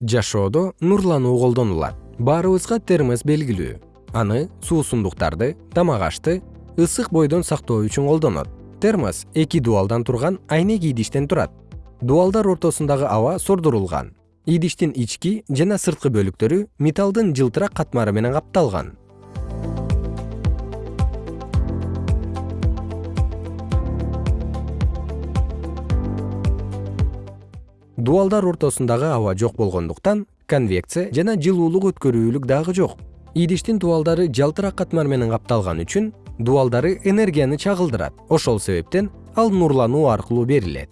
жашоодо нурлануу колдонулат. Баарыбызга термос белгилүү. Аны суусундуктарды тамак ашты ысык бойдон сактоо үчүн колдонот. Термос эки дубалдан турган айнек идиштен турат. Дубалдар ортосундагы аба сордурулган идиштин ички жана сырткы бөлүктөрү металлдын жылтырак катмары менен капталган дубалдар ортосундагы аба жок болгондуктан конвекция жана жылуулук өткөрүүлүк дагы жок. Идиштин дубалдары жалтырак катмар менен капталган үчүн дубалдары энергияны чагылдырат. Ошол себептен ал нурлануу аркылуу берилет